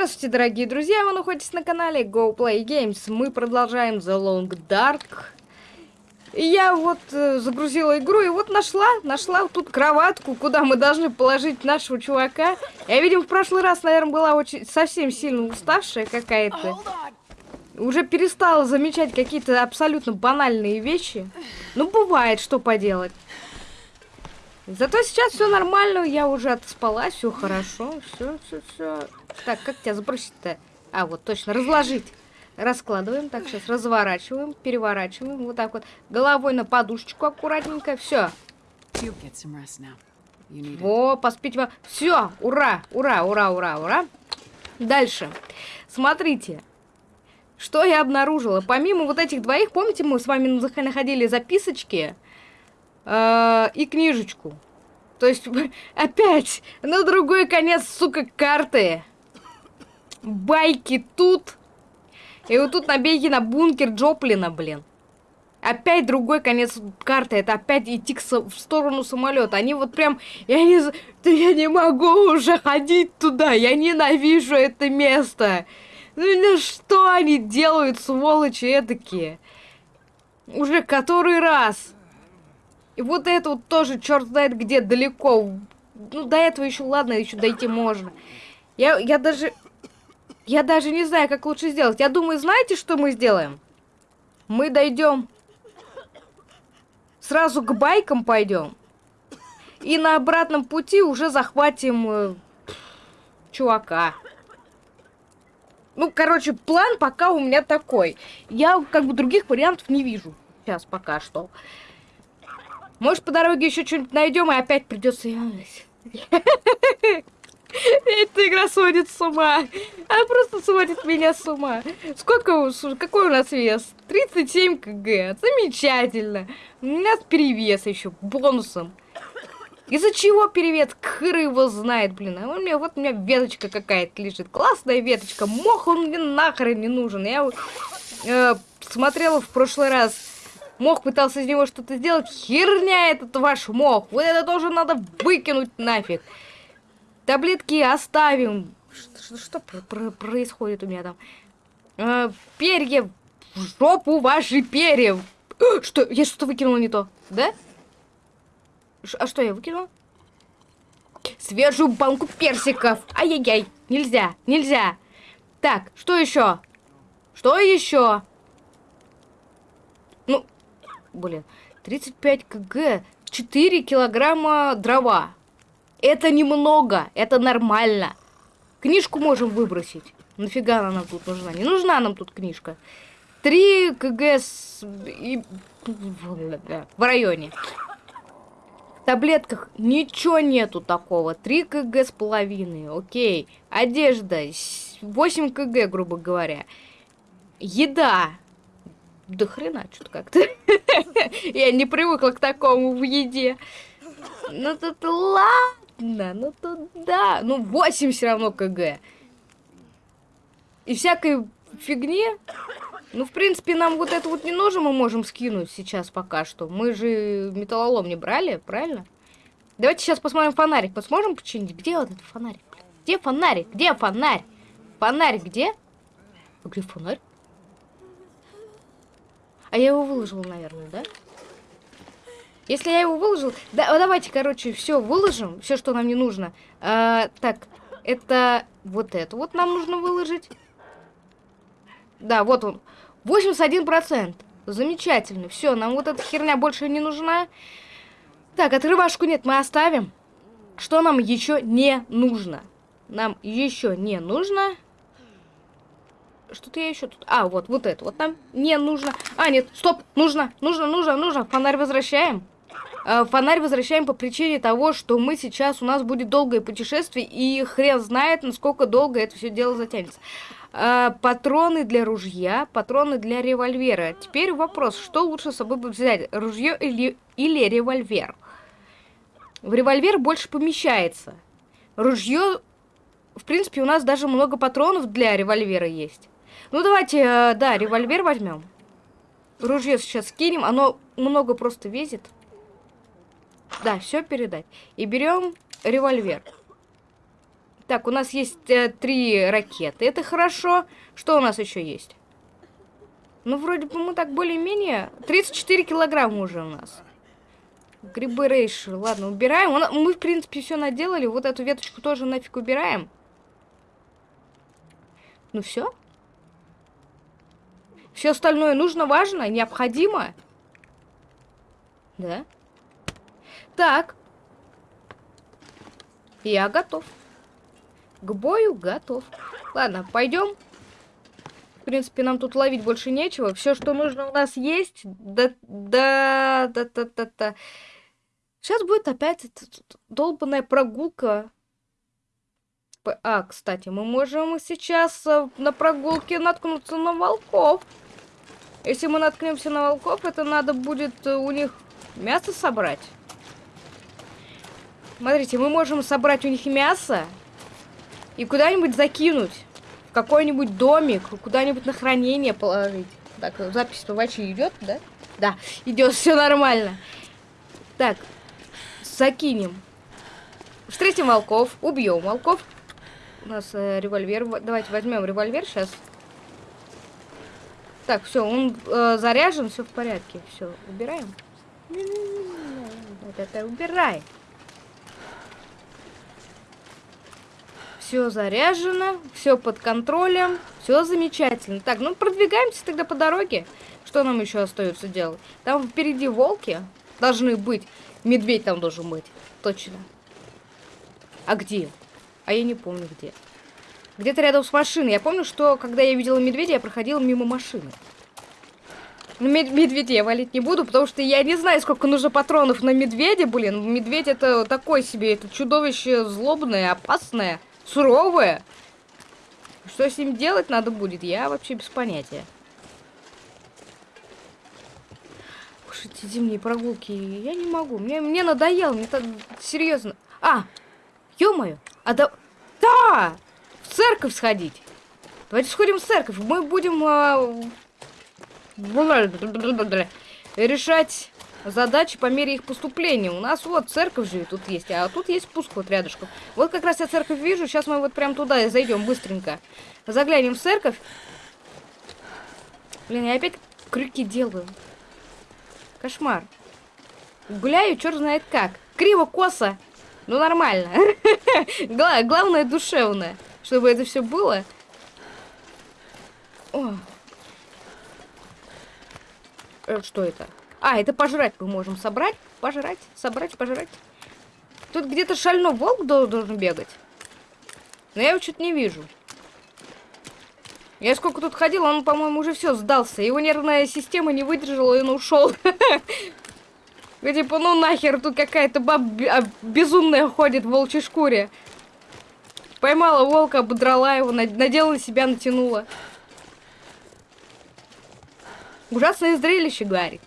Здравствуйте, дорогие друзья, вы находитесь на канале Go Play Games. Мы продолжаем The Long Dark. И я вот э, загрузила игру и вот нашла, нашла тут кроватку, куда мы должны положить нашего чувака. Я, видимо, в прошлый раз, наверное, была очень совсем сильно уставшая какая-то. Уже перестала замечать какие-то абсолютно банальные вещи. Ну, бывает, что поделать. Зато сейчас все нормально, я уже отспалась, все хорошо, все, все, все. Так, как тебя сбросить-то? А, вот точно, разложить. Раскладываем, так, сейчас разворачиваем, переворачиваем, вот так вот. Головой на подушечку аккуратненько, все. Во, поспить вам. Все, ура, ура, ура, ура, ура. Дальше. Смотрите. Что я обнаружила? Помимо вот этих двоих, помните, мы с вами находили записочки? Э, и книжечку. То есть опять на другой конец, сука, карты. Байки тут. И вот тут набеги на бункер Джоплина, блин. Опять другой конец карты. Это опять идти к в сторону самолета. Они вот прям... Я не, я не могу уже ходить туда. Я ненавижу это место. Ну, ну что они делают, сволочи эдакие? Уже который раз. И вот это вот тоже, черт знает где, далеко. Ну, до этого еще, ладно, еще дойти можно. Я, я даже... Я даже не знаю, как лучше сделать. Я думаю, знаете, что мы сделаем? Мы дойдем... Сразу к байкам пойдем. И на обратном пути уже захватим... Э, чувака. Ну, короче, план пока у меня такой. Я как бы других вариантов не вижу. Сейчас пока что. Может, по дороге еще что-нибудь найдем, и опять придется... Эта игра сводит с ума. Она просто сводит меня с ума. Сколько, какой у нас вес? 37 кг. Замечательно. У нас перевес еще бонусом. Из-за чего перевес? Хыр его знает, блин. А у меня, вот у меня веточка какая-то лежит. Классная веточка. Мох он мне нахрен не нужен. Я э, смотрела в прошлый раз Мох пытался из него что-то сделать. Херня этот ваш мох. Вот это тоже надо выкинуть нафиг. Таблетки оставим. Что, что, что про происходит у меня там? Э, перья. В жопу ваши перья. Что? Я что-то выкинула не то. Да? Ш а что я выкинула? Свежую банку персиков. Ай-яй-яй. Нельзя, нельзя. Так, что еще? Что еще? Блин, 35 кг, 4 килограмма дрова. Это немного, это нормально. Книжку можем выбросить. Нафига она нам тут нужна? Не нужна нам тут книжка. 3 кг с... и... в районе. В таблетках ничего нету такого. 3 кг с половиной, окей. Одежда 8 кг, грубо говоря. Еда до хрена что-то как-то. Я не привыкла к такому в еде. Ну тут ладно, ну тут да. Ну 8 все равно кг. И всякой фигни. Ну, в принципе, нам вот это вот не нужно, мы можем скинуть сейчас пока что. Мы же металлолом не брали, правильно? Давайте сейчас посмотрим фонарик. Посмотрим починить? Где вот этот фонарик? Где фонарик? Где фонарь? Фонарь где? Где фонарь? А я его выложил, наверное, да? Если я его выложил... Да, давайте, короче, все выложим. Все, что нам не нужно. А, так, это... Вот это вот нам нужно выложить. Да, вот он. 81%. Замечательно. Все, нам вот эта херня больше не нужна. Так, отрывашку нет, мы оставим. Что нам еще не нужно? Нам еще не нужно... Что-то я еще тут... А, вот, вот это. Вот нам не нужно. А, нет, стоп. Нужно, нужно, нужно, нужно. Фонарь возвращаем. Э, фонарь возвращаем по причине того, что мы сейчас... У нас будет долгое путешествие, и хрен знает, насколько долго это все дело затянется. Э, патроны для ружья, патроны для револьвера. Теперь вопрос, что лучше с собой взять? Ружье или, или револьвер? В револьвер больше помещается. Ружье... В принципе, у нас даже много патронов для револьвера есть. Ну, давайте, э, да, револьвер возьмем. Ружье сейчас скинем. Оно много просто весит. Да, все передать. И берем револьвер. Так, у нас есть э, три ракеты. Это хорошо. Что у нас еще есть? Ну, вроде бы мы так более-менее... 34 килограмма уже у нас. Грибы рейши. Ладно, убираем. Мы, в принципе, все наделали. Вот эту веточку тоже нафиг убираем. Ну все. Все остальное нужно, важно, необходимо. Да? Так. Я готов. К бою готов. Ладно, пойдем. В принципе, нам тут ловить больше нечего. Все, что нужно у нас есть. Да, да, да, да, да, да. Сейчас будет опять долбанная прогулка. А, кстати, мы можем сейчас э, на прогулке наткнуться на волков. Если мы наткнемся на волков, это надо будет э, у них мясо собрать. Смотрите, мы можем собрать у них мясо и куда-нибудь закинуть. В какой-нибудь домик, куда-нибудь на хранение положить. Так, запись вачи идет, да? Да, идет, все нормально. Так, закинем. Встретим волков, убьем волков. У нас э, револьвер. Давайте возьмем револьвер сейчас. Так, все, он э, заряжен, все в порядке. Все, убираем. Вот это убирай. Все заряжено, все под контролем, все замечательно. Так, ну продвигаемся тогда по дороге. Что нам еще остается делать? Там впереди волки должны быть. Медведь там должен быть. Точно. А где? А я не помню где. Где-то рядом с машиной. Я помню, что когда я видела медведя, я проходила мимо машины. Но ну, мед медведя я валить не буду, потому что я не знаю, сколько нужно патронов на медведя, блин. Медведь это такой себе, это чудовище злобное, опасное суровое. Что с ним делать надо будет, я вообще без понятия. Уж эти зимние прогулки, я не могу. Мне, мне надоело, мне так серьезно. А, ё-моё, а да... Да! В церковь сходить. Давайте сходим в церковь. Мы будем... А... Решать задачи по мере их поступления. У нас вот церковь же тут есть, а тут есть спуск вот рядышком. Вот как раз я церковь вижу, сейчас мы вот прям туда и зайдем быстренько. Заглянем в церковь. Блин, я опять крюки делаю. Кошмар. Гуляю, черт знает как. Криво-косо. Ну, нормально. Главное, душевное. Чтобы это все было. О. Э, что это? А, это пожрать мы можем собрать. Пожрать, собрать, пожрать. Тут где-то шальной волк должен бегать. Но я его что-то не вижу. Я сколько тут ходил, он, по-моему, уже все сдался. Его нервная система не выдержала, и он ушел. Типа, ну нахер, тут какая-то баба безумная ходит в волчьей шкуре. Поймала волка, ободрала его, надела на себя, натянула. Ужасное зрелище, говорит.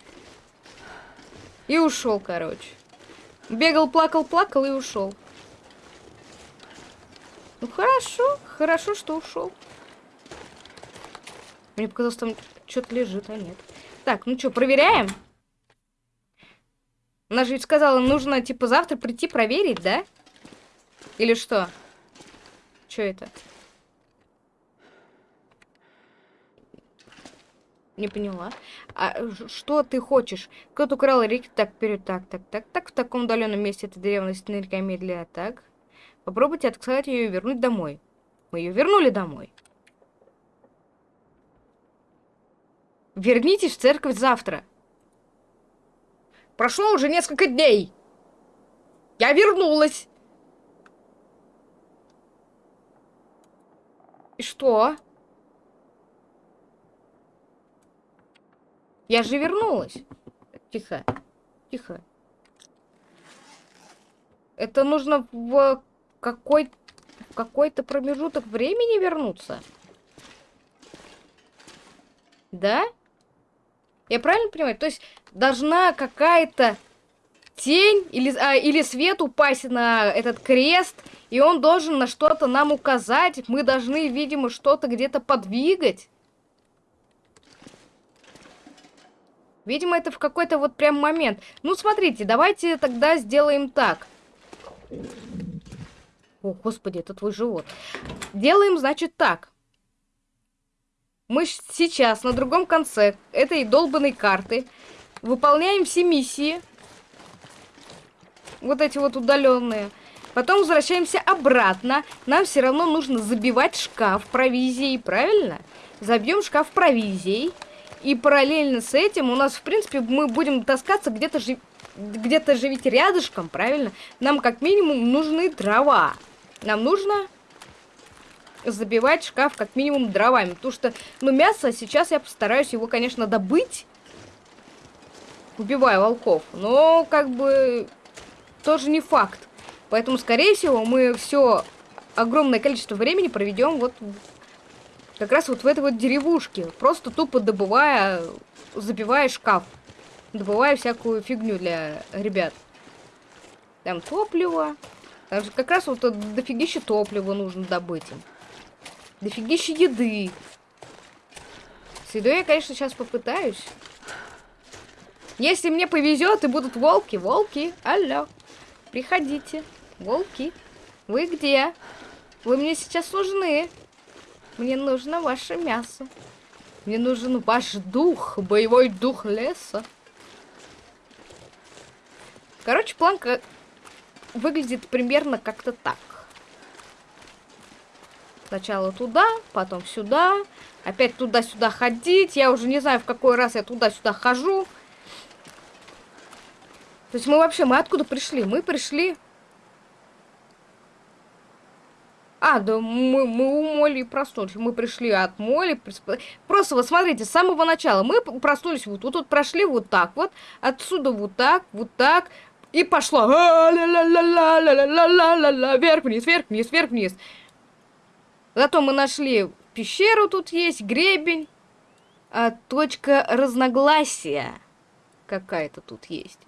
И ушел, короче. Бегал, плакал, плакал и ушел. Ну хорошо, хорошо, что ушел. Мне показалось, там что-то лежит, а нет. Так, ну что, проверяем? Она же ведь сказала, нужно, типа, завтра прийти проверить, да? Или что? Что это? Не поняла. А что ты хочешь? Кто-то украл реки. Так, вперед, так, так, так, так. В таком удаленном месте эта древность нырка медля. Так. Попробуйте отказать ее и вернуть домой. Мы ее вернули домой. Вернитесь в церковь завтра. Прошло уже несколько дней. Я вернулась. И что? Я же вернулась. Тихо. Тихо. Это нужно в какой какой-то промежуток времени вернуться? Да? Я правильно понимаю? То есть должна какая-то тень или, а, или свет упасть на этот крест, и он должен на что-то нам указать. Мы должны, видимо, что-то где-то подвигать. Видимо, это в какой-то вот прям момент. Ну, смотрите, давайте тогда сделаем так. О, господи, это твой живот. Делаем, значит, так. Мы сейчас на другом конце этой долбанной карты выполняем все миссии. Вот эти вот удаленные. Потом возвращаемся обратно. Нам все равно нужно забивать шкаф провизией, правильно? Забьем шкаф провизией. И параллельно с этим у нас, в принципе, мы будем таскаться где-то же где-то же ведь рядышком, правильно? Нам как минимум нужны дрова. Нам нужно забивать шкаф как минимум дровами. Потому что, ну, мясо, сейчас я постараюсь его, конечно, добыть. Убивая волков. Но, как бы, тоже не факт. Поэтому, скорее всего, мы все огромное количество времени проведем вот как раз вот в этой вот деревушке. Просто тупо добывая, забивая шкаф. Добывая всякую фигню для ребят. Там топливо. Там как раз вот дофигища топлива нужно добыть им. Дофигища еды. С едой я, конечно, сейчас попытаюсь. Если мне повезет и будут волки, волки, алло, приходите, волки, вы где? Вы мне сейчас нужны. Мне нужно ваше мясо. Мне нужен ваш дух, боевой дух леса. Короче, планка выглядит примерно как-то так. Сначала туда, потом сюда, опять туда-сюда ходить. Я уже не знаю, в какой раз я туда-сюда хожу. То есть мы вообще, мы откуда пришли? Мы пришли А, да мы, мы у Моли проснулись. Мы пришли от Моли. Просто вот смотрите, с самого начала мы проснулись вот тут, вот прошли вот так вот, отсюда вот так, вот так, и пошло. Вверх-вниз, вверх-вниз, вверх-вниз. Зато мы нашли пещеру, тут есть гребень. А точка разногласия какая-то тут есть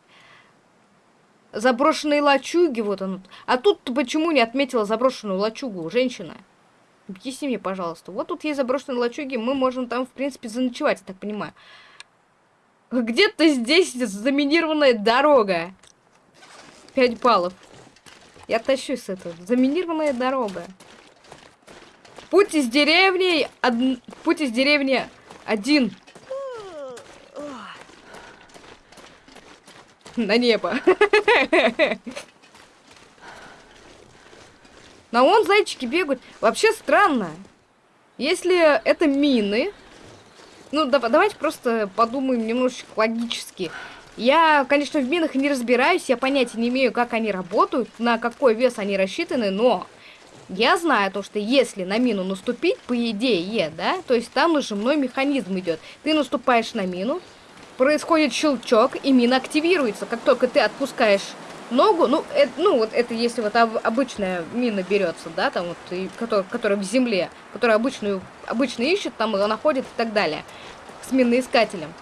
заброшенные лачуги, вот он. А тут почему не отметила заброшенную лачугу, женщина? Объясни мне, пожалуйста. Вот тут есть заброшенные лачуги, мы можем там, в принципе, заночевать, я так понимаю. Где-то здесь заминированная дорога. Пять баллов. Я тащусь с этого. Заминированная дорога. Путь из деревни... Од... Путь из деревни один. на небо. Но он зайчики бегают. Вообще странно. Если это мины... Ну, да, давайте просто подумаем немножечко логически. Я, конечно, в минах не разбираюсь, я понятия не имею, как они работают, на какой вес они рассчитаны, но я знаю то, что если на мину наступить, по идее, да, то есть там нажимной механизм идет. Ты наступаешь на мину, происходит щелчок, и мина активируется. Как только ты отпускаешь ногу, ну, это, ну вот это если вот обычная мина берется, да, там вот, и, которая, которая в земле, которая обычную, обычно ищет, там ее находит и так далее, с миноискателем.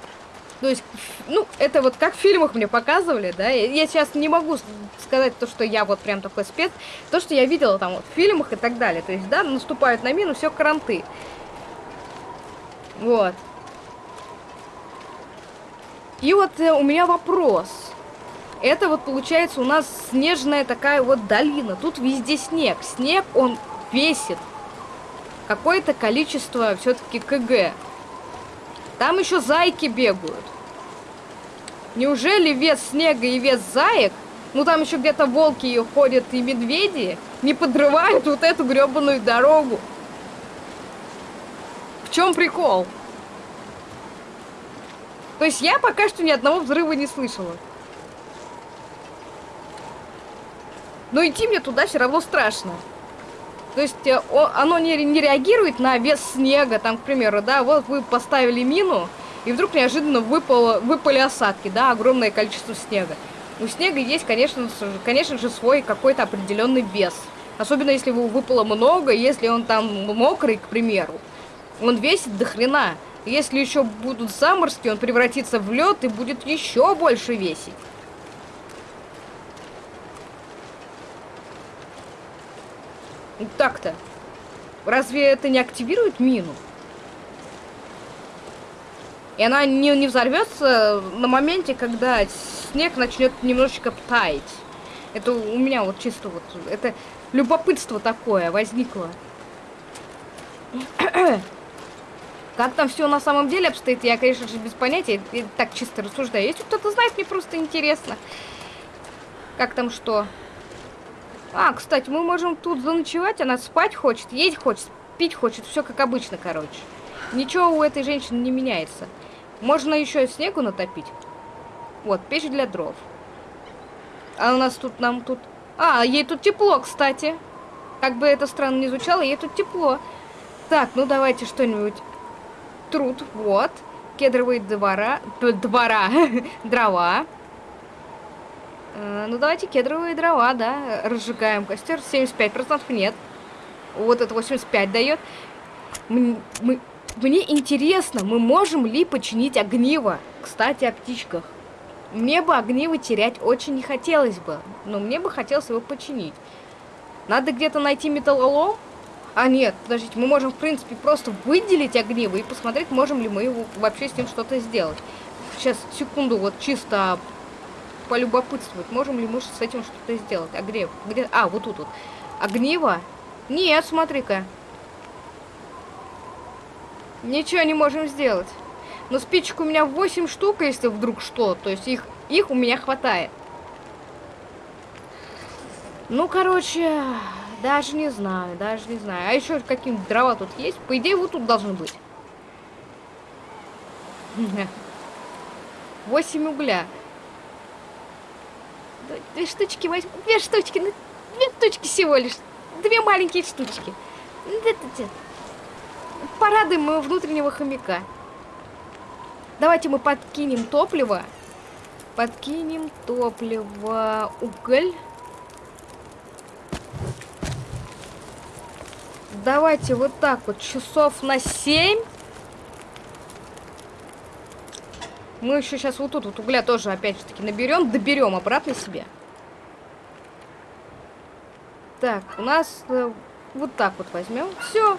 То есть, ну, это вот как в фильмах мне показывали, да, я, сейчас не могу сказать то, что я вот прям такой спец, то, что я видела там вот в фильмах и так далее, то есть, да, наступают на мину, все кранты. Вот. И вот э, у меня вопрос. Это вот получается у нас снежная такая вот долина. Тут везде снег. Снег, он весит какое-то количество все-таки КГ. Там еще зайки бегают. Неужели вес снега и вес заек, ну там еще где-то волки ходят и медведи, не подрывают вот эту гребаную дорогу? В чем прикол? То есть я пока что ни одного взрыва не слышала. Но идти мне туда все равно страшно. То есть э, оно не реагирует на вес снега, там, к примеру, да, вот вы поставили мину, и вдруг неожиданно выпало, выпали осадки, да, огромное количество снега. У снега есть, конечно, конечно же, свой какой-то определенный вес. Особенно если его выпало много, если он там мокрый, к примеру. Он весит до хрена. Если еще будут заморозки, он превратится в лед и будет еще больше весить. Так-то. Разве это не активирует мину? И она не, не взорвется на моменте, когда снег начнет немножечко таять. Это у меня вот чисто вот, это любопытство такое возникло. Как там все на самом деле обстоит, я, конечно же, без понятия, я так чисто рассуждаю. Если кто-то знает, мне просто интересно. Как там что? А, кстати, мы можем тут заночевать, она спать хочет, есть хочет, пить хочет, все как обычно, короче. Ничего у этой женщины не меняется. Можно еще снегу натопить. Вот, печь для дров. А у нас тут, нам тут... А, ей тут тепло, кстати. Как бы это странно не звучало, ей тут тепло. Так, ну давайте что-нибудь труд, вот. Кедровые двора, двора, дрова. Э, ну, давайте кедровые дрова, да, разжигаем костер. 75% нет. Вот это 85 дает. Мы, мы, мне интересно, мы можем ли починить огниво? Кстати, о птичках. Мне бы огниво терять очень не хотелось бы, но мне бы хотелось его починить. Надо где-то найти металлолом, а нет, подождите, мы можем, в принципе, просто выделить огниво и посмотреть, можем ли мы его вообще с ним что-то сделать. Сейчас, секунду, вот чисто полюбопытствовать, можем ли мы с этим что-то сделать. Огрев, где? А, вот тут вот. Огниво? Нет, смотри-ка. Ничего не можем сделать. Но спичек у меня 8 штук, если вдруг что. То есть их, их у меня хватает. Ну, короче, даже не знаю, даже не знаю. А еще какие дрова тут есть? По идее, вот тут должны быть. 8 угля. Две штучки возьму. Две штучки. Ну, две штучки всего лишь. Две маленькие штучки. Порадуем моего внутреннего хомяка. Давайте мы подкинем топливо. Подкинем топливо. Уголь. Давайте вот так вот, часов на 7. Мы еще сейчас вот тут вот угля тоже опять же таки наберем, доберем обратно себе. Так, у нас э, вот так вот возьмем. Все.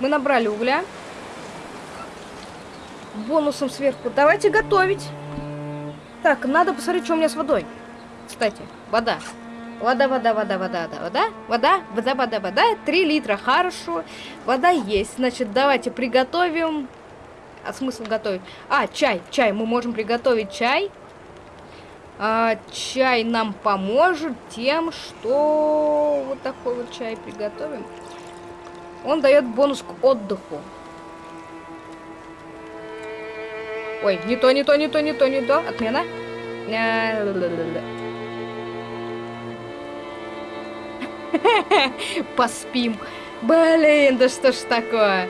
Мы набрали угля. Бонусом сверху. Давайте готовить. Так, надо посмотреть, что у меня с водой. Кстати, вода. Вода, вода, вода, вода, вода, вода, вода, вода, вода, вода. Три литра, хорошо. Вода есть. Значит, давайте приготовим. А смысл готовить? А, чай, чай. Мы можем приготовить чай. А, чай нам поможет тем, что вот такой вот чай приготовим. Он дает бонус к отдыху. Ой, не то, не то, не то, не то, не то. Отмена. Поспим. Блин, да что ж такое?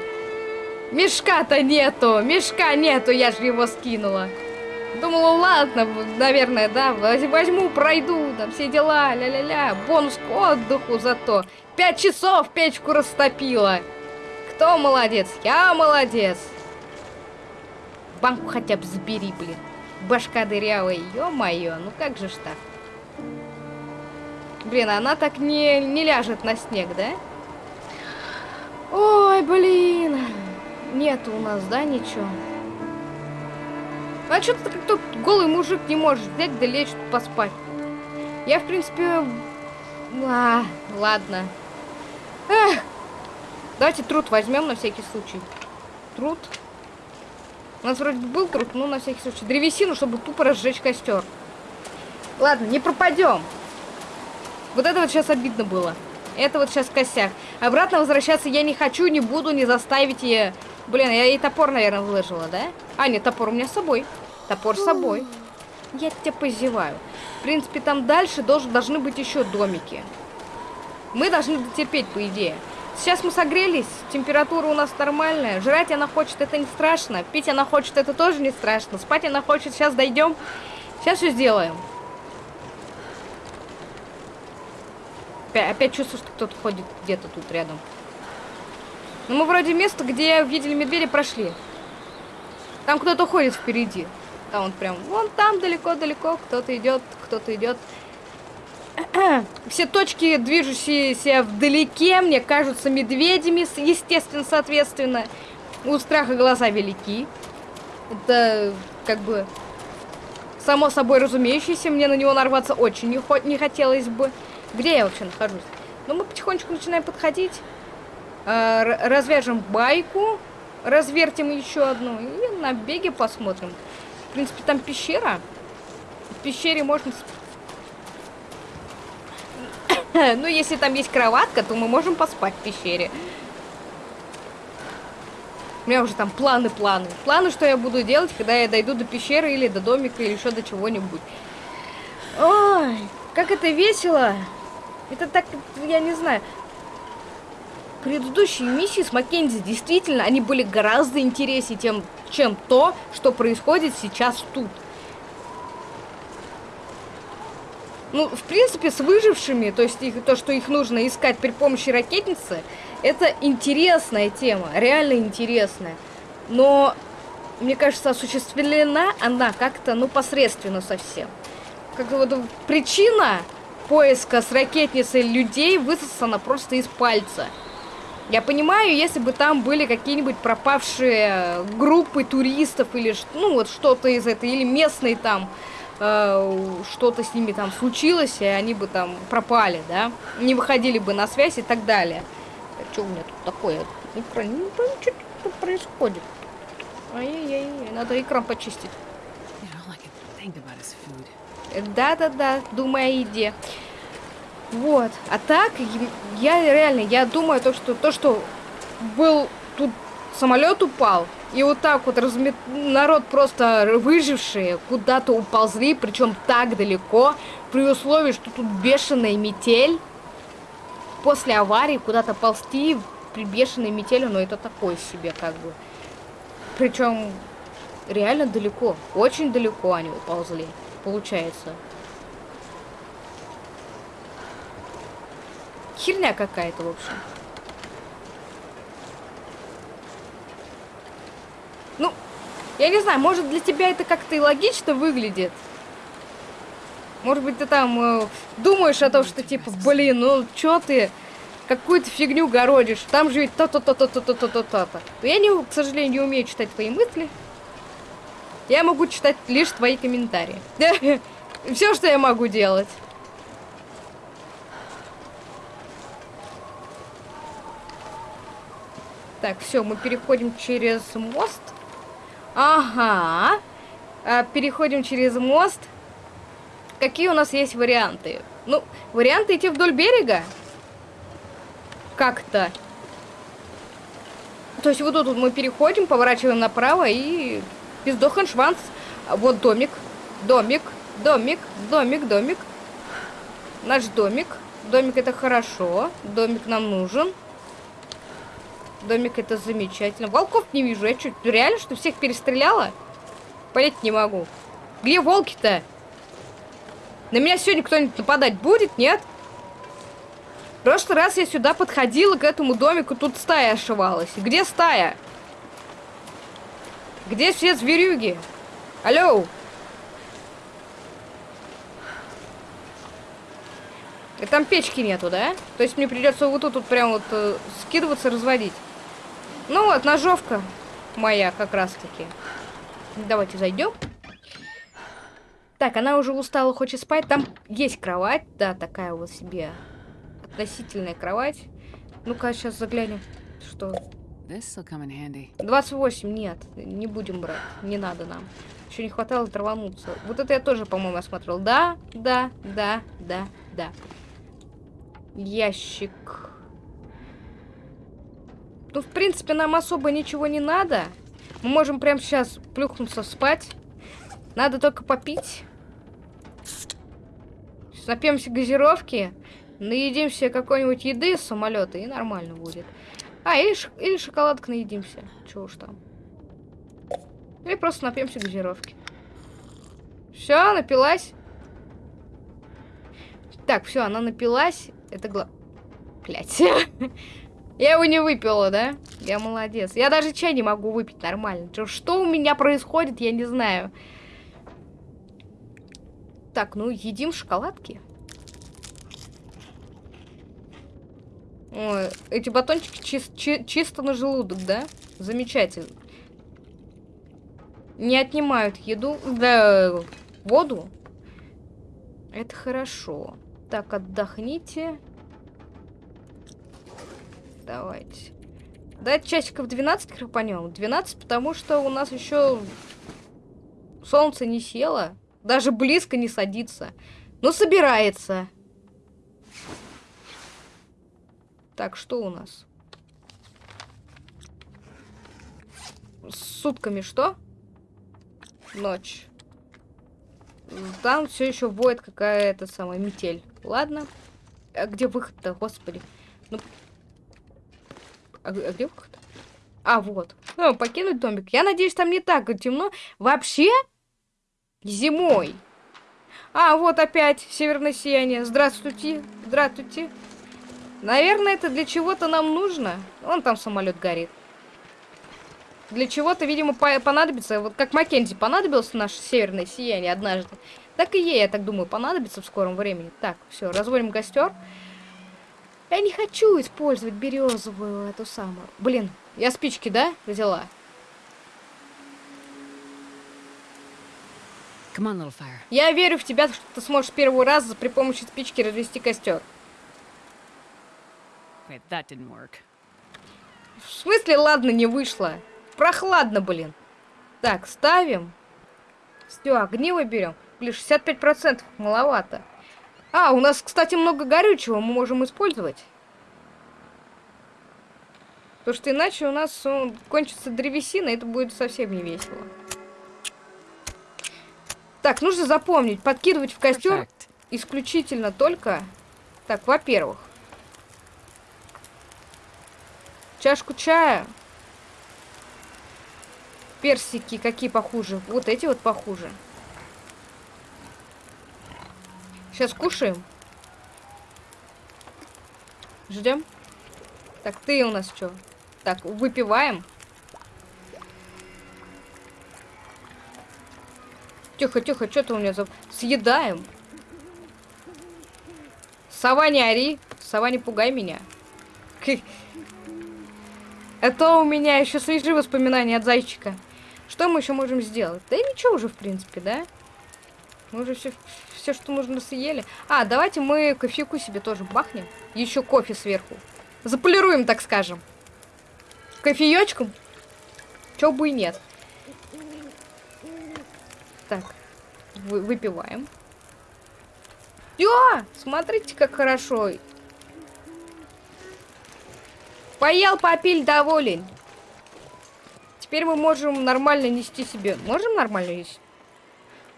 Мешка-то нету, мешка нету, я же его скинула. Думала, ладно, наверное, да, возьму, пройду, там все дела, ля-ля-ля. Бонус к отдыху зато. Пять часов печку растопила. Кто молодец? Я молодец. Банку хотя бы забери, блин. Башка дырявая, ё-моё, ну как же ж так? Блин, она так не, не ляжет на снег, да? Ой, блин. Нету у нас, да, ничего? А что-то как тут голый мужик не может взять да лечь поспать. Я, в принципе... А, ладно. Давайте труд возьмем на всякий случай. Труд. У нас вроде бы был труд, но на всякий случай. Древесину, чтобы тупо разжечь костер. Ладно, не пропадем. Вот это вот сейчас обидно было. Это вот сейчас косяк. Обратно возвращаться я не хочу, не буду, не заставить ее. Блин, я ей топор, наверное, выложила, да? А, нет, топор у меня с собой. Топор с собой. Я тебя позеваю. В принципе, там дальше должен, должны быть еще домики. Мы должны дотерпеть, по идее. Сейчас мы согрелись, температура у нас нормальная. Жрать она хочет, это не страшно. Пить она хочет, это тоже не страшно. Спать она хочет, сейчас дойдем. Сейчас все сделаем. Опять, опять чувствую, что кто-то ходит где-то тут рядом. Ну, мы вроде место, где видели медведя, прошли. Там кто-то ходит впереди. Там он прям, вон там далеко-далеко кто-то идет, кто-то идет. Все точки, движущиеся вдалеке, мне кажутся медведями, естественно, соответственно. У страха глаза велики. Это как бы Само собой разумеющееся, мне на него нарваться очень не, не хотелось бы. Где я вообще нахожусь? Ну, мы потихонечку начинаем подходить. Э, развяжем байку. Развертим еще одну. И на беге посмотрим. В принципе, там пещера. В пещере можно... ну, если там есть кроватка, то мы можем поспать в пещере. У меня уже там планы, планы. Планы, что я буду делать, когда я дойду до пещеры или до домика, или еще до чего-нибудь. Ой, как это весело. Это так, я не знаю. Предыдущие миссии с Маккензи действительно, они были гораздо интереснее, тем, чем то, что происходит сейчас тут. Ну, в принципе, с выжившими, то есть их, то, что их нужно искать при помощи ракетницы, это интересная тема, реально интересная. Но, мне кажется, осуществлена она как-то, ну, посредственно совсем. Как вот причина поиска с ракетницей людей высосана просто из пальца. Я понимаю, если бы там были какие-нибудь пропавшие группы туристов или ну вот что-то из этого, или местные там что-то с ними там случилось, и они бы там пропали, да, не выходили бы на связь и так далее. А что у меня тут такое? Не про... что тут происходит? Ай-яй-яй, надо экран почистить. Да-да-да, думай о еде. Вот. А так, я реально, я думаю, то, что то, что был тут самолет упал, и вот так вот размет... народ просто выжившие куда-то уползли, причем так далеко, при условии, что тут бешеная метель. После аварии куда-то ползти при бешеной метели, но это такое себе как бы. Причем реально далеко, очень далеко они уползли, получается. Херня какая-то, в общем. Ну, я не знаю, может для тебя это как-то и логично выглядит. Может быть, ты там э, думаешь о том, что типа, блин, ну чё ты какую-то фигню городишь, там же ведь то-то-то-то-то-то-то-то. Я, не, к сожалению, не умею читать твои мысли. Я могу читать лишь твои комментарии. Все, что я могу делать. Так, все, мы переходим через мост. Ага. А, переходим через мост. Какие у нас есть варианты? Ну, варианты идти вдоль берега. Как-то. То есть вот тут мы переходим, поворачиваем направо и пиздохан шванс. Вот домик, домик, домик, домик, домик. Наш домик. Домик это хорошо. Домик нам нужен. Домик это замечательно. Волков не вижу. Я что, реально, что всех перестреляла? Понять не могу. Где волки-то? На меня сегодня кто-нибудь нападать будет, нет? В прошлый раз я сюда подходила к этому домику, тут стая ошивалась. Где стая? Где все зверюги? Алло! И там печки нету, да? То есть мне придется вот тут вот прям вот э, скидываться, разводить. Ну вот, ножовка моя как раз-таки. Давайте зайдем. Так, она уже устала, хочет спать. Там есть кровать, да, такая вот себе относительная кровать. Ну-ка, сейчас заглянем, что... 28, нет, не будем брать, не надо нам. Еще не хватало травануться. Вот это я тоже, по-моему, осмотрел. Да, да, да, да, да. Ящик. Ну, в принципе, нам особо ничего не надо. Мы можем прямо сейчас плюхнуться спать. Надо только попить. Напьемся газировки. Наедимся какой-нибудь еды с самолета, и нормально будет. А, или, ш или шоколадка наедимся. Чего уж там. Или просто напьемся газировки. Все, напилась. Так, все, она напилась. Это гла... Блять. Я его не выпила, да? Я молодец. Я даже чай не могу выпить нормально. Что у меня происходит, я не знаю. Так, ну, едим шоколадки. Ой, эти батончики чи чи чисто на желудок, да? Замечательно. Не отнимают еду. Да, воду. Это хорошо. Так, отдохните. Давайте. Дать часиков 12 крапанем. 12, потому что у нас еще солнце не село. Даже близко не садится. Но собирается. Так, что у нас? С сутками что? Ночь. Там все еще воет какая-то самая метель. Ладно. А где выход-то, господи? Ну... А, а где? А, вот. Ну, покинуть домик. Я надеюсь, там не так темно. Вообще? Зимой. А, вот опять северное сияние. Здравствуйте. Здравствуйте. Наверное, это для чего-то нам нужно. Вон там самолет горит. Для чего-то, видимо, понадобится, вот как Маккензи понадобилось наше северное сияние однажды. Так и ей, я так думаю, понадобится в скором времени. Так, все, разводим костер. Я не хочу использовать березовую эту самую. Блин, я спички, да, взяла? On, я верю в тебя, что ты сможешь первый раз при помощи спички развести костер. Wait, that didn't work. В смысле, ладно, не вышло? Прохладно, блин. Так, ставим. Все, огниво берем. Блин, 65% маловато. А, у нас, кстати, много горючего мы можем использовать. Потому что иначе у нас он, кончится древесина, и это будет совсем не весело. Так, нужно запомнить, подкидывать в костер исключительно только... Так, во-первых, Чашку чая. Персики какие похуже? Вот эти вот похуже. Сейчас кушаем. Ждем. Так, ты у нас что? Так, выпиваем. Тихо, тихо, что ты у меня за... Съедаем. Сова не ори. Сова не пугай меня. Это у меня еще свежие воспоминания от зайчика. Что мы еще можем сделать? Да ничего уже, в принципе, да? Мы уже все, все, что нужно, съели. А, давайте мы кофейку себе тоже бахнем. Еще кофе сверху. Заполируем, так скажем. Кофеечком. Чё бы и нет. Так. Вы, выпиваем. Все! Смотрите, как хорошо. Поел, попиль, доволен. Теперь мы можем нормально нести себе. Можем нормально нести?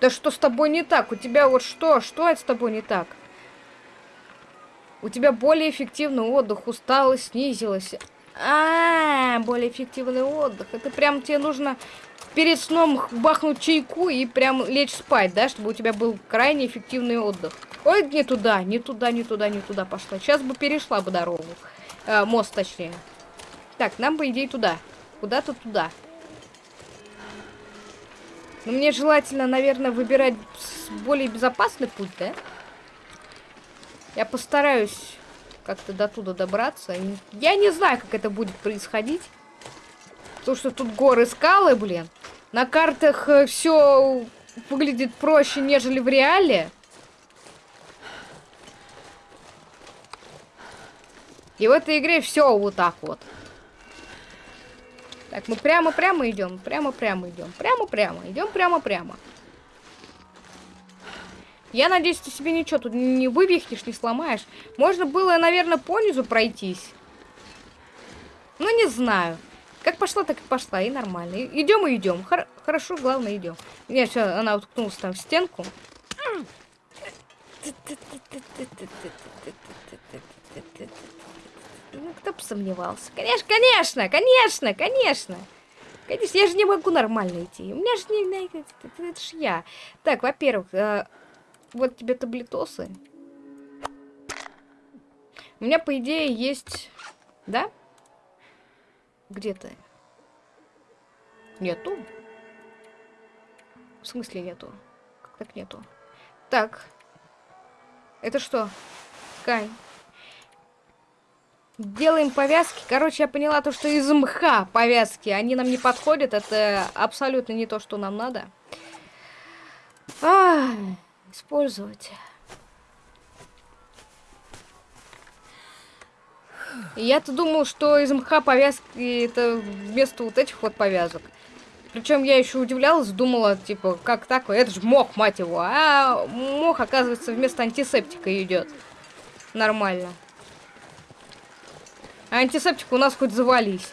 Да что с тобой не так? У тебя вот что? Что это с тобой не так? У тебя более эффективный отдых, усталость снизилась. А, -а, -а более эффективный отдых. Это прям тебе нужно перед сном бахнуть чайку и прям лечь спать, да, чтобы у тебя был крайне эффективный отдых. Ой, не туда, не туда, не туда, не туда пошла. Сейчас бы перешла бы дорогу. Э, мост, точнее. Так, нам, по идее, туда. Куда-то туда. Но мне желательно, наверное, выбирать более безопасный путь, да? Я постараюсь как-то до туда добраться. Я не знаю, как это будет происходить. Потому что тут горы, скалы, блин. На картах э, все выглядит проще, нежели в реале. И в этой игре все вот так вот. Так, мы прямо-прямо идем, прямо-прямо идем, прямо-прямо, идем прямо-прямо. Я надеюсь, ты себе ничего тут не вывихнешь, не сломаешь. Можно было, наверное, по низу пройтись. Ну, не знаю. Как пошла, так и пошла, и нормально. Идем и идем. Хор хорошо, главное, идем. Нет, все, она уткнулась там в стенку. Ну, кто бы сомневался. Конечно, конечно, конечно, конечно. Конечно, я же не могу нормально идти. У меня же не... Это, это, это ж я. Так, во-первых, э, вот тебе таблетосы. У меня, по идее, есть... Да? Где ты? Нету? В смысле нету? Как так нету? Так. Это что? Кань. Делаем повязки. Короче, я поняла то, что из мха повязки, они нам не подходят. Это абсолютно не то, что нам надо. А, использовать. Я-то думал, что из МХ повязки это вместо вот этих вот повязок. Причем я еще удивлялась, думала, типа, как так? Это же мох, мать его. А мох, оказывается, вместо антисептика идет. Нормально. А антисептик у нас хоть завались.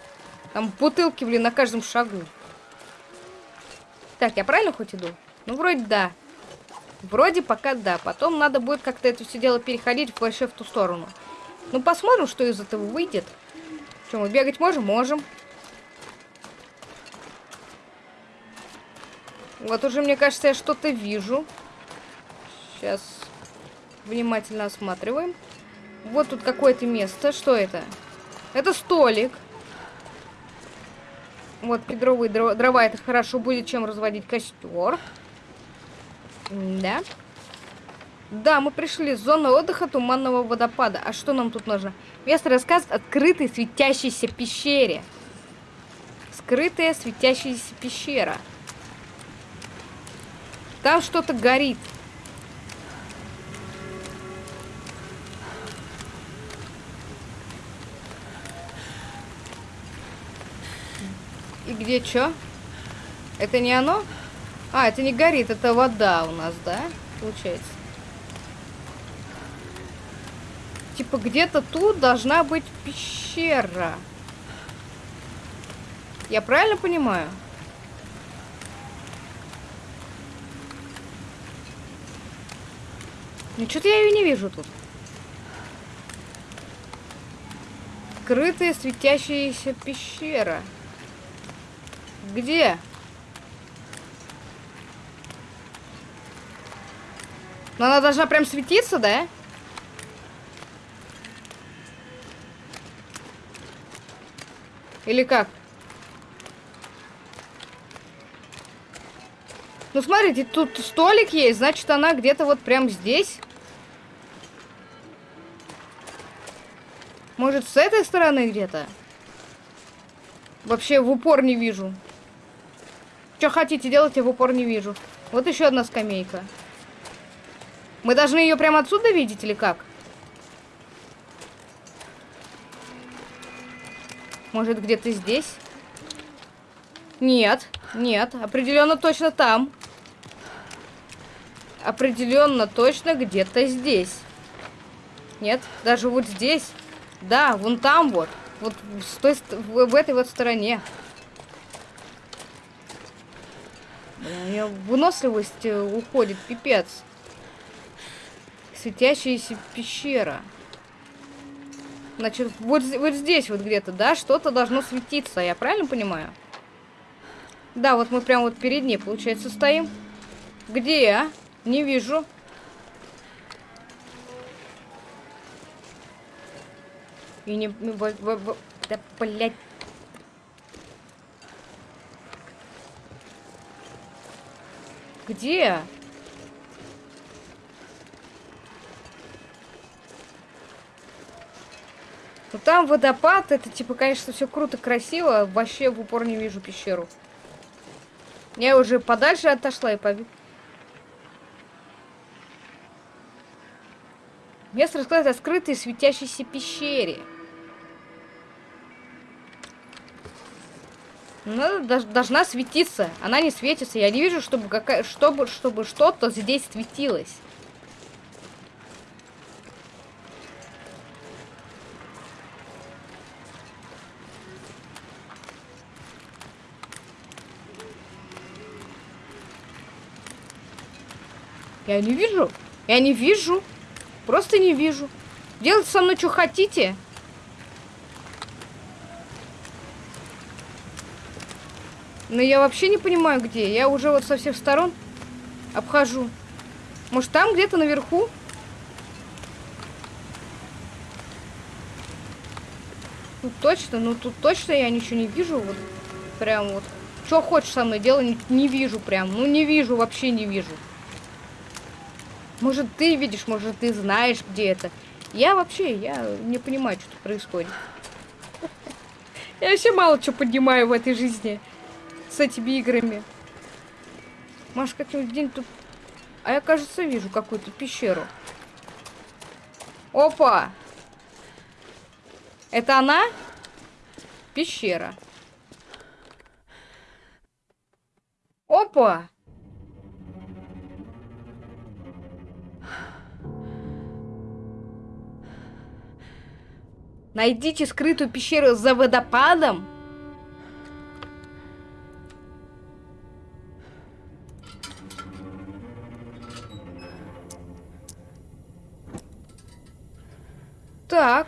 Там бутылки, блин, на каждом шагу. Так, я правильно хоть иду? Ну, вроде да. Вроде пока да. Потом надо будет как-то это все дело переходить вообще в ту сторону. Ну, посмотрим, что из этого выйдет. Что, мы бегать можем? Можем. Вот уже, мне кажется, я что-то вижу. Сейчас внимательно осматриваем. Вот тут какое-то место. Что это? Это столик. Вот кедровые дрова, дрова. Это хорошо будет, чем разводить костер. Да. Да, мы пришли. Зона отдыха туманного водопада. А что нам тут нужно? Место рассказ открытой светящейся пещере. Скрытая светящаяся пещера. Там что-то горит. Где что? Это не оно? А, это не горит, это вода у нас, да? Получается. Типа где-то тут должна быть пещера. Я правильно понимаю? Ну, что-то я ее не вижу тут. Скрытая светящаяся пещера. Где? Но она должна прям светиться, да? Или как? Ну, смотрите, тут столик есть, значит, она где-то вот прям здесь. Может, с этой стороны где-то? Вообще в упор не вижу. Что хотите делать, я в упор не вижу. Вот еще одна скамейка. Мы должны ее прямо отсюда видеть или как? Может, где-то здесь? Нет, нет, определенно точно там. Определенно точно где-то здесь. Нет, даже вот здесь. Да, вон там вот. Вот с той, в, этой вот стороне. Блин, у меня выносливость э, уходит, пипец. Светящаяся пещера. Значит, вот, вот здесь вот где-то, да, что-то должно светиться, я правильно понимаю? Да, вот мы прямо вот перед ней, получается, стоим. Где я? Не вижу. И не... Да, блядь. Где? Ну там водопад, это типа, конечно, все круто, красиво. Вообще в упор не вижу пещеру. Я уже подальше отошла и побег. Место о скрытой светящейся пещере. Она должна светиться. Она не светится. Я не вижу, чтобы какая, чтобы, чтобы что-то здесь светилось. Я не вижу. Я не вижу. Просто не вижу. Делайте со мной, что хотите. Но я вообще не понимаю, где. Я уже вот со всех сторон обхожу. Может, там где-то наверху? Тут точно, ну тут точно я ничего не вижу. Вот прям вот. Что хочешь со мной делать, не, не вижу прям. Ну не вижу, вообще не вижу. Может, ты видишь, может, ты знаешь, где это. Я вообще, я не понимаю, что происходит. Я вообще мало что понимаю в этой жизни с этими играми. Может, как-нибудь день тут А я, кажется, вижу какую-то пещеру. Опа! Это она? Пещера. Опа! Найдите скрытую пещеру за водопадом. Так.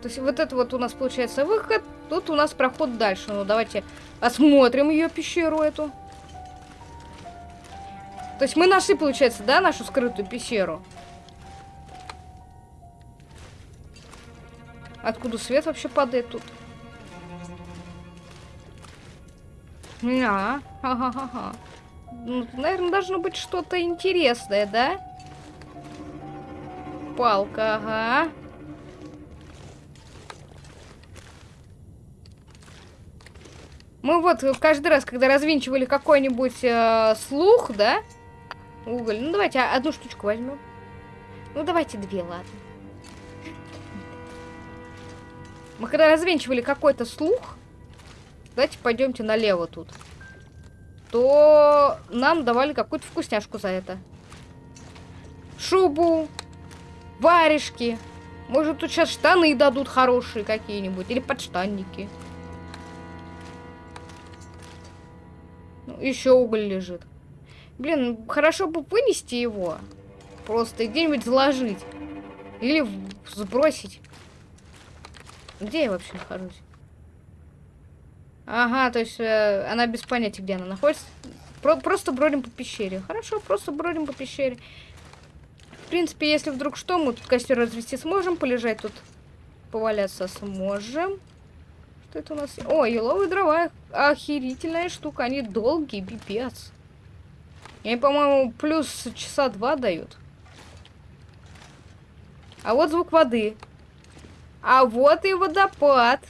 То есть вот это вот у нас получается выход. Тут у нас проход дальше. Ну, давайте осмотрим ее пещеру эту. То есть мы нашли, получается, да, нашу скрытую пещеру? Откуда свет вообще падает тут? А, ага-ага. Ну, наверное, должно быть что-то интересное, да? Палка, ага. Мы вот каждый раз, когда развинчивали какой-нибудь э, слух, да? Уголь. Ну, давайте одну штучку возьмем. Ну, давайте две, ладно. Мы когда развенчивали какой-то слух, давайте пойдемте налево тут, то нам давали какую-то вкусняшку за это. Шубу, варежки. Может, тут сейчас штаны дадут хорошие какие-нибудь. Или подштанники. Ну, еще уголь лежит. Блин, хорошо бы вынести его. Просто где-нибудь заложить. Или сбросить. Где я вообще нахожусь? Ага, то есть э, она без понятия, где она находится. Про просто бродим по пещере. Хорошо, просто бродим по пещере. Принципе, если вдруг что, мы тут костер развести сможем, полежать тут, поваляться сможем. Что это у нас? О, еловые дрова. Охерительная штука. Они долгие, пипец. Они, по-моему, плюс часа два дают. А вот звук воды. А вот и водопад.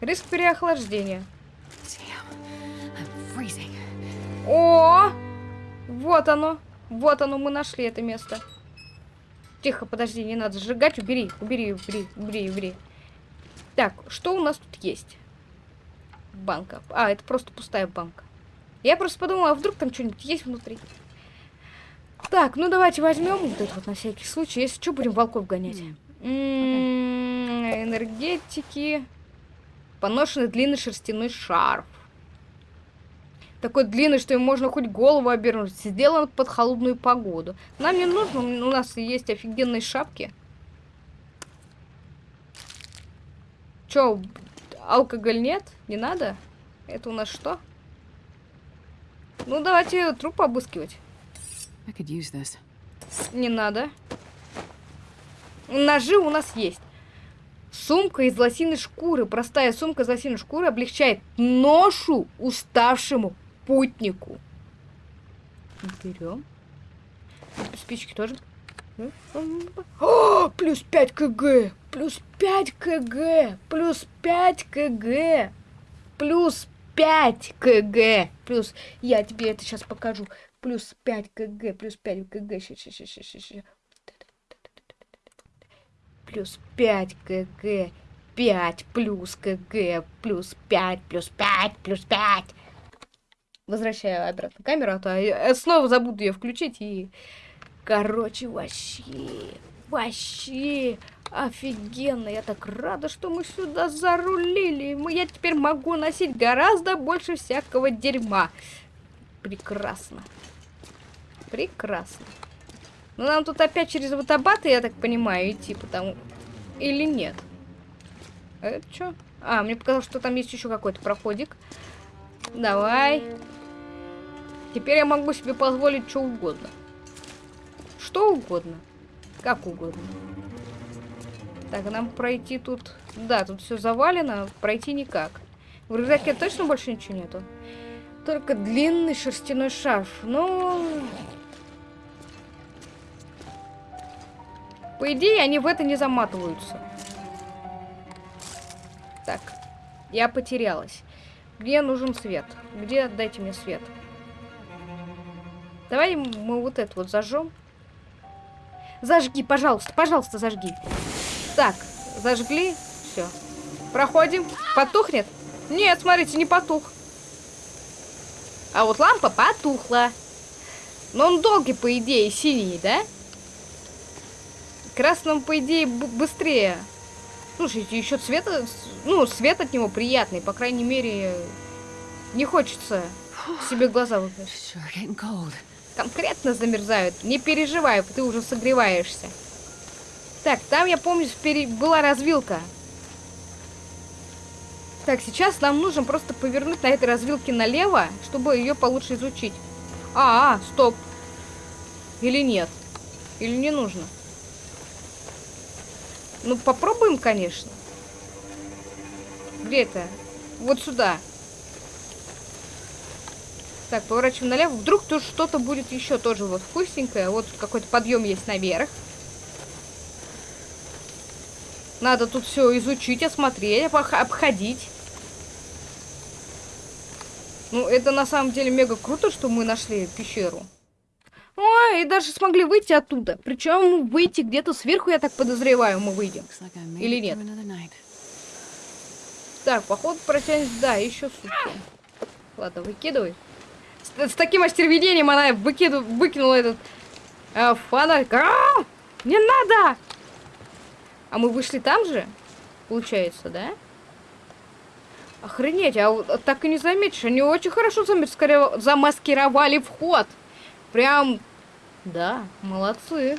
Риск переохлаждения. О! Вот оно. Вот оно, мы нашли это место. Тихо, подожди, не надо сжигать. Убери, убери, убери, убери, убери. Так, что у нас тут есть? Банка. А, это просто пустая банка. Я просто подумала, а вдруг там что-нибудь есть внутри. Так, ну давайте возьмем вот это вот на всякий случай. Если что, будем волков гонять. М-м-м, энергетики. Поношенный длинный шерстяной шарф. Такой длинный, что им можно хоть голову обернуть. Сделан под холодную погоду. Нам не нужно, у нас есть офигенные шапки. Чё, алкоголь нет? Не надо? Это у нас что? Ну, давайте труп обыскивать. Не надо. Ножи у нас есть. Сумка из лосиной шкуры. Простая сумка из лосиной шкуры облегчает ношу уставшему путнику. Берем. Спички тоже. О, плюс 5 кг. Плюс 5 кг. Плюс 5 кг. Плюс 5 кг. Плюс, я тебе это сейчас покажу. Плюс 5 кг, плюс 5 кг. Ща, ща, ща, ща, ща. Плюс 5 кг. 5 плюс кг. Плюс 5, плюс 5, плюс 5. Возвращаю обратно камеру, а то я снова забуду ее включить и... Короче, вообще... Вообще... Офигенно, я так рада, что мы сюда зарулили. Я теперь могу носить гораздо больше всякого дерьма. Прекрасно. Прекрасно. Ну, нам тут опять через водобаты, я так понимаю, идти, потому... Или нет? Это что? А, мне показалось, что там есть еще какой-то проходик. Давай. Теперь я могу себе позволить что угодно. Что угодно. Как угодно. Так, нам пройти тут... Да, тут все завалено, пройти никак. В рюкзаке точно больше ничего нету? Только длинный шерстяной шарф. Ну... По идее, они в это не заматываются. Так, я потерялась. Где нужен свет? Где? Дайте мне свет. Давай мы вот это вот зажжем. Зажги, пожалуйста, пожалуйста, зажги. Так, зажгли. Все. Проходим. Потухнет? Нет, смотрите, не потух. А вот лампа потухла. Но он долгий, по идее, синий, да? Красным, по идее, быстрее. Слушайте, еще цвета, ну, свет от него приятный, по крайней мере, не хочется себе глаза выпустить. Конкретно замерзают. Не переживай, ты уже согреваешься. Так, там, я помню, была развилка. Так, сейчас нам нужно просто повернуть на этой развилке налево, чтобы ее получше изучить. А, а, стоп. Или нет? Или не нужно? Ну, попробуем, конечно. Где это? Вот сюда. Так, поворачиваем налево. Вдруг тут что-то будет еще тоже вот вкусненькое. Вот какой-то подъем есть наверх. Надо тут все изучить, осмотреть, обходить. Ну, это на самом деле мега круто, что мы нашли пещеру. Ой, и даже смогли выйти оттуда. Причем выйти где-то сверху, я так подозреваю, мы выйдем. Или нет? Так, поход протянется, да, еще сутки. Ладно, выкидывай. С, с таким остервенением она выкиду, выкинула этот э, фонарь. А! Не надо! А мы вышли там же? Получается, да? Охренеть, а так и не заметишь. Они очень хорошо замаскировали вход. Прям, да, молодцы.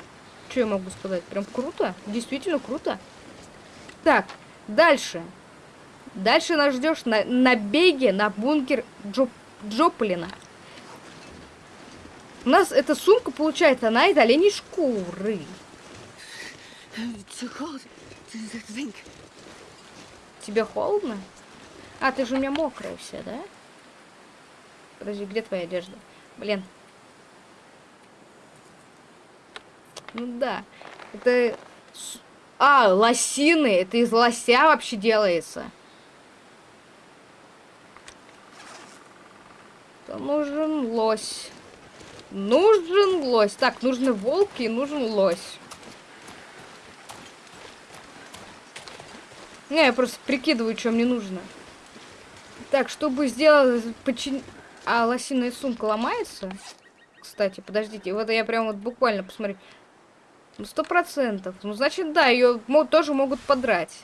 Что я могу сказать? Прям круто. Действительно круто. Так, дальше. Дальше нас ждешь на, беге на бункер Джо, Джоплина. У нас эта сумка, получается, она из оленей шкуры. Тебе холодно? А, ты же у меня мокрая вся, да? Подожди, где твоя одежда? Блин. Ну да. Это... А, лосины. Это из лося вообще делается. То нужен лось. Нужен лось. Так, нужны волки и нужен лось. Не, я просто прикидываю, что мне нужно. Так, чтобы сделать... Почин... А, лосиная сумка ломается? Кстати, подождите. Вот я прям вот буквально посмотрю. Ну, сто процентов. Ну, значит, да, ее тоже могут подрать.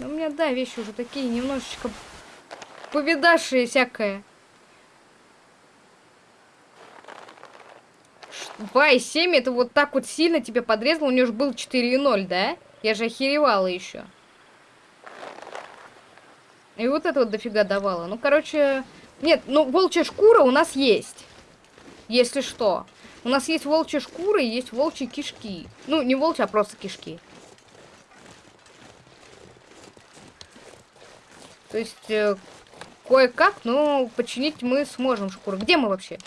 Но у меня, да, вещи уже такие немножечко повидавшие всякое. 2,7 это вот так вот сильно тебя подрезало. У нее же был 4,0, да? Я же охеревала еще. И вот это вот дофига давало. Ну, короче... Нет, ну, волчья шкура у нас есть. Если что. У нас есть волчья шкура и есть волчьи кишки. Ну, не волчья, а просто кишки. То есть, э, кое-как, но починить мы сможем шкуру. Где мы вообще?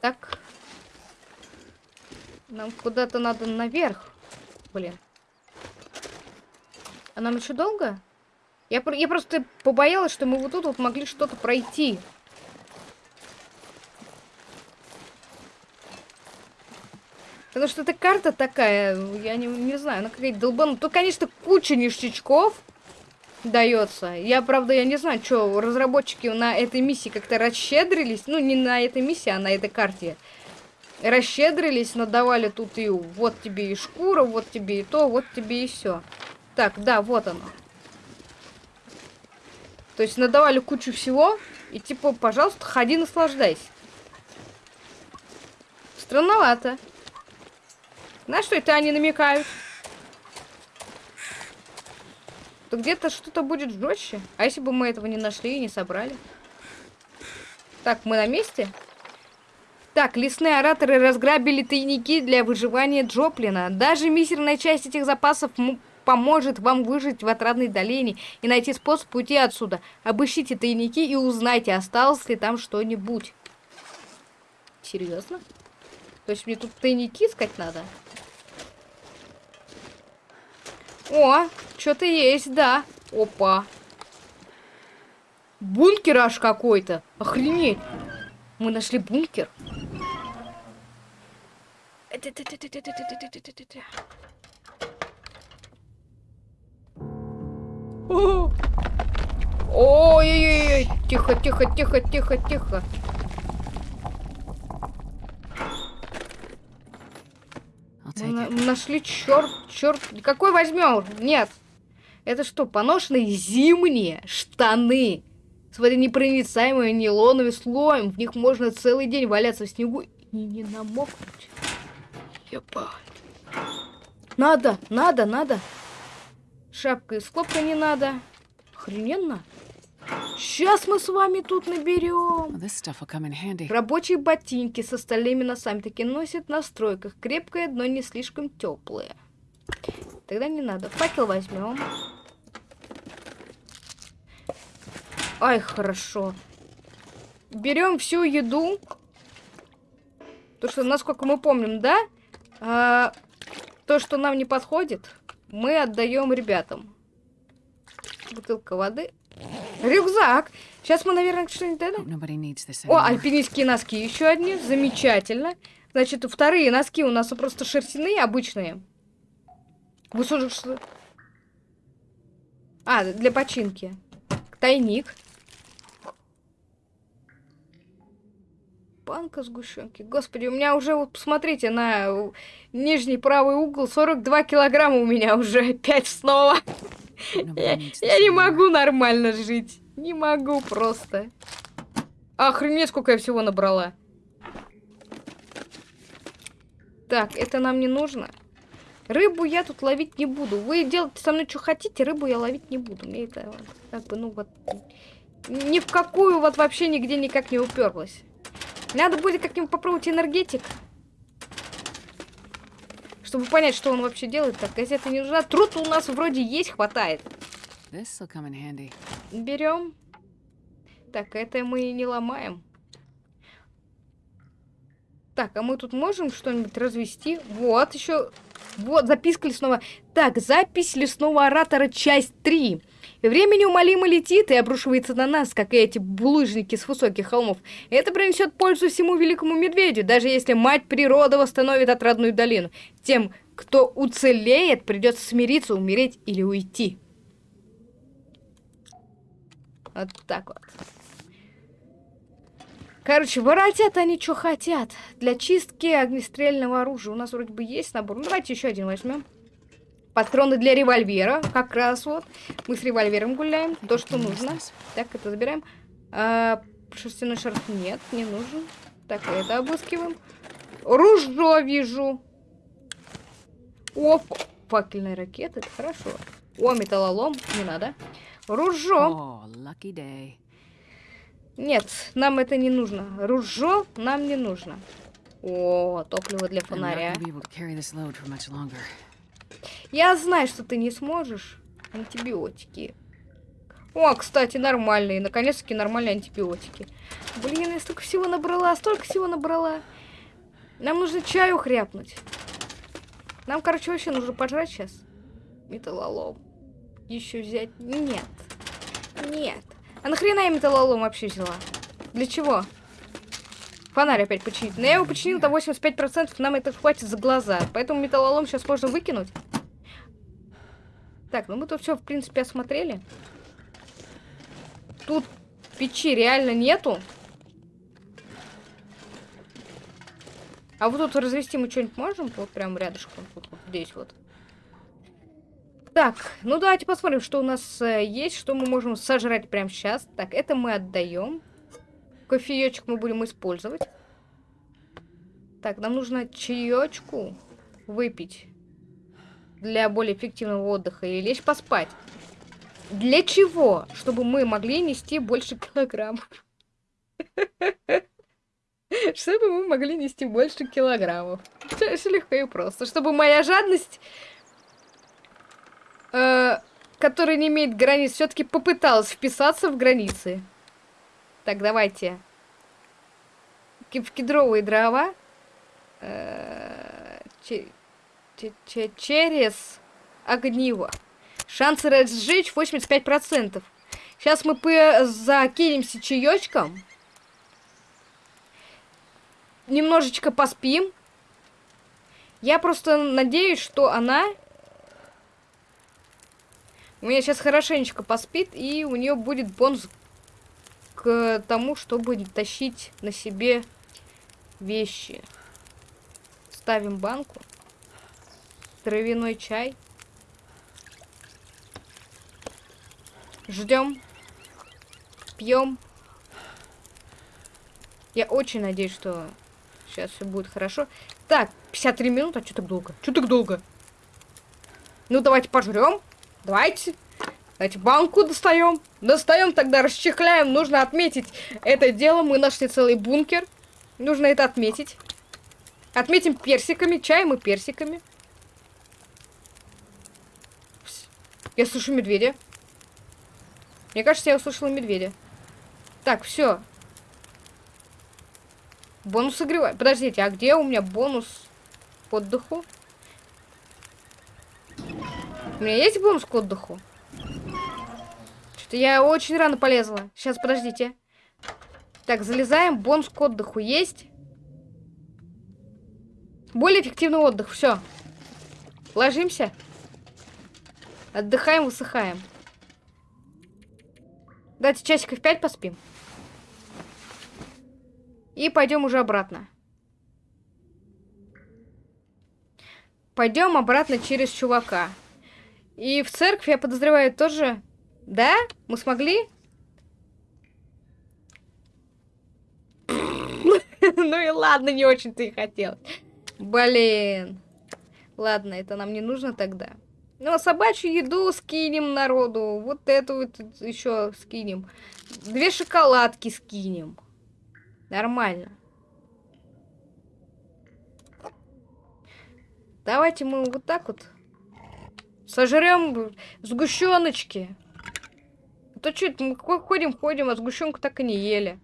Так. Нам куда-то надо наверх. Блин. А нам еще долго? Я, я просто побоялась, что мы вот тут вот могли что-то пройти. Потому что эта карта такая, я не, не знаю, она какая-то долбанутая. Тут, конечно, куча ништячков дается. Я, правда, я не знаю, что разработчики на этой миссии как-то расщедрились. Ну, не на этой миссии, а на этой карте. Расщедрились, надавали тут и вот тебе и шкура, вот тебе и то, вот тебе и все. Так, да, вот оно. То есть надавали кучу всего, и типа, пожалуйста, ходи, наслаждайся. Странновато. На что это они намекают? То где-то что-то будет жестче. А если бы мы этого не нашли и не собрали? Так, мы на месте? Так, лесные ораторы разграбили тайники для выживания Джоплина. Даже мизерная часть этих запасов поможет вам выжить в отрадной долине и найти способ уйти отсюда. Обыщите тайники и узнайте, осталось ли там что-нибудь. Серьезно? То есть мне тут тайники искать надо? О, что-то есть, да. Опа. Бункер аж какой-то. Охренеть. Мы нашли бункер. Ой-ой-ой, тихо, тихо, тихо, тихо, тихо. Нашли черт, черт. Какой возьмем? Нет. Это что, поношенные зимние штаны? с водонепроницаемым нейлоновым слоем. В них можно целый день валяться в снегу и не намокнуть. Ебать. Надо, надо, надо. Шапка из хлопка не надо. Охрененно. Сейчас мы с вами тут наберем. Рабочие ботинки с остальными носами таки носят на стройках. Крепкое, но не слишком теплое. Тогда не надо. Факел возьмем. Ай, хорошо. Берем всю еду. То, что, насколько мы помним, да? А, то, что нам не подходит, мы отдаем ребятам. Бутылка воды. Рюкзак. Сейчас мы, наверное, что-нибудь дадим. О, альпинистские носки еще одни. Замечательно. Значит, вторые носки у нас просто шерстяные, обычные. Вы что? А, для починки. Тайник. Банка сгущенки. Господи, у меня уже, вот посмотрите, на нижний правый угол 42 килограмма у меня уже опять снова. Я, я не могу нормально жить. Не могу просто. Охренеть, сколько я всего набрала. Так, это нам не нужно. Рыбу я тут ловить не буду. Вы делайте со мной что хотите, рыбу я ловить не буду. Мне это как бы, ну вот, ни в какую вот вообще нигде никак не уперлась. Надо будет как-нибудь попробовать энергетик. Чтобы понять, что он вообще делает. Так, газета не нужна. Труд у нас вроде есть, хватает. Берем. Так, это мы не ломаем. Так, а мы тут можем что-нибудь развести? Вот, еще... Вот, записка лесного... Так, запись лесного оратора, часть 3. Время неумолимо летит и обрушивается на нас, как и эти булыжники с высоких холмов. Это принесет пользу всему великому медведю, даже если мать природа восстановит отрадную долину. Тем, кто уцелеет, придется смириться, умереть или уйти. Вот так вот. Короче, воротят они что хотят. Для чистки огнестрельного оружия. У нас вроде бы есть набор. Ну, давайте еще один возьмем. Патроны для револьвера. Как раз вот. Мы с револьвером гуляем. То, что нужно. Так, это забираем. А, шерстяной шарф нет, не нужен. Так, это обыскиваем. Ружье вижу. О, факельная ракета, это хорошо. О, металлолом, не надо. Oh, Нет, нам это не нужно. Ружье нам не нужно. О, топливо для фонаря. Я знаю, что ты не сможешь. Антибиотики. О, кстати, нормальные. Наконец-таки нормальные антибиотики. Блин, я столько всего набрала, столько всего набрала. Нам нужно чаю хряпнуть. Нам, короче, вообще нужно пожрать сейчас. Металлолом. Еще взять? Нет. Нет. А нахрена я металлолом вообще взяла? Для чего? Фонарь опять починить. Но я его починил до 85%, нам это хватит за глаза. Поэтому металлолом сейчас можно выкинуть. Так, ну мы тут все, в принципе, осмотрели. Тут печи реально нету. А вот тут развести мы что-нибудь можем? Вот прям рядышком, вот, вот здесь вот. Так, ну давайте посмотрим, что у нас э, есть, что мы можем сожрать прямо сейчас. Так, это мы отдаем. Кофеечек мы будем использовать. Так, нам нужно чаечку выпить для более эффективного отдыха или лечь поспать. Для чего? Чтобы мы могли нести больше килограммов. Чтобы мы могли нести больше килограммов. Все легко и просто. Чтобы моя жадность, э, которая не имеет границ, все-таки попыталась вписаться в границы. Так, давайте. В кедровые дрова. Э, через огниво. Шансы разжечь 85%. Сейчас мы закинемся чаечком. Немножечко поспим. Я просто надеюсь, что она у меня сейчас хорошенечко поспит, и у нее будет бонус к тому, чтобы тащить на себе вещи. Ставим банку. Травяной чай. Ждем. Пьем. Я очень надеюсь, что сейчас все будет хорошо. Так, 53 минуты, а что так долго? Что так долго? Ну, давайте пожрем. Давайте. Давайте банку достаем. Достаем, тогда расчехляем. Нужно отметить это дело. Мы нашли целый бункер. Нужно это отметить. Отметим персиками, чаем и персиками. Я слышу медведя. Мне кажется, я услышала медведя. Так, все. Бонус согревать. Подождите, а где у меня бонус к отдыху? У меня есть бонус к отдыху? Что-то я очень рано полезла. Сейчас, подождите. Так, залезаем. Бонус к отдыху есть. Более эффективный отдых. Все. Ложимся. Отдыхаем, высыхаем. Давайте часиков 5 поспим. И пойдем уже обратно. Пойдем обратно через чувака. И в церковь, я подозреваю, тоже... Да? Мы смогли? Ну и ладно, не очень-то и хотел. Блин. Ладно, это нам не нужно тогда. Ну, а собачью еду скинем народу. Вот эту вот еще скинем. Две шоколадки скинем. Нормально. Давайте мы вот так вот Сожрем сгущеночки. А то что мы ходим, ходим, а сгущенку так и не ели.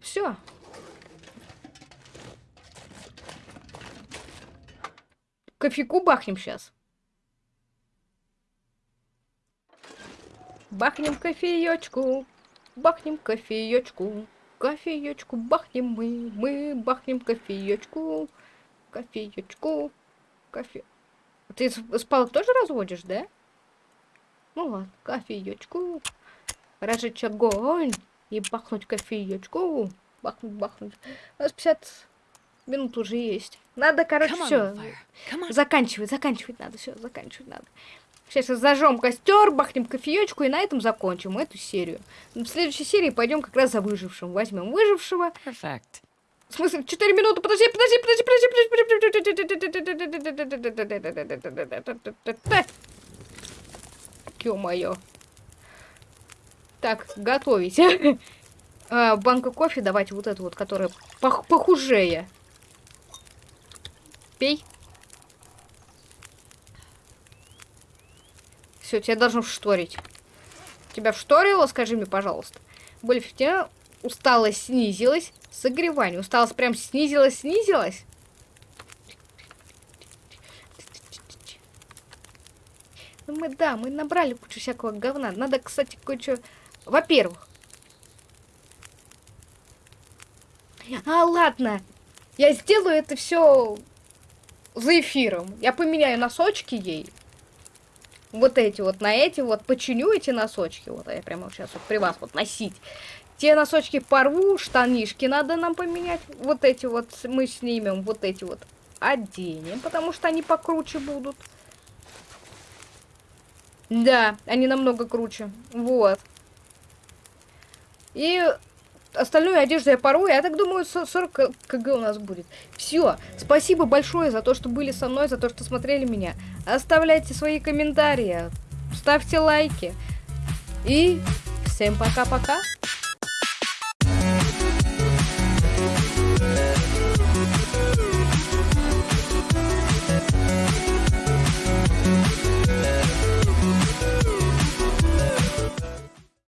Все. Кофейку бахнем сейчас. Бахнем кофеечку, бахнем кофеечку, кофеечку бахнем мы, мы бахнем кофеечку, кофеечку, кофе. Ты спал тоже разводишь, да? Ну ладно, кофеечку. Разжечь огонь и бахнуть кофеечку. Бахнуть, бахнуть. У нас 50 минут уже есть. Надо, короче, все. Заканчивать, заканчивать надо. Все, заканчивать надо. Сейчас зажжем костер, бахнем кофеечку и на этом закончим эту серию. В следующей серии пойдем как раз за выжившим. Возьмем выжившего. Perfect. В смысле, 4 минуты, подожди, подожди, подожди, подожди, подожди. Ё-моё. Так, готовить. а, банка кофе, давайте вот эту вот, которая пох похужее. Пей. Все, тебя должно вшторить. Тебя вшторило, скажи мне, пожалуйста. Более эффективно усталость снизилась, согревание. Усталость прям снизилась, снизилась. Ну мы, да, мы набрали кучу всякого говна. Надо, кстати, кое-что... Во-первых... А, ладно. Я сделаю это все за эфиром. Я поменяю носочки ей. Вот эти вот на эти вот. Починю эти носочки. Вот я прямо сейчас вот при вас вот носить. Те носочки порву, штанишки надо нам поменять. Вот эти вот мы снимем, вот эти вот оденем, потому что они покруче будут. Да, они намного круче. Вот. И остальную одежду я пору. Я так думаю, 40 кг у нас будет. Все. Спасибо большое за то, что были со мной, за то, что смотрели меня. Оставляйте свои комментарии, ставьте лайки. И всем пока-пока.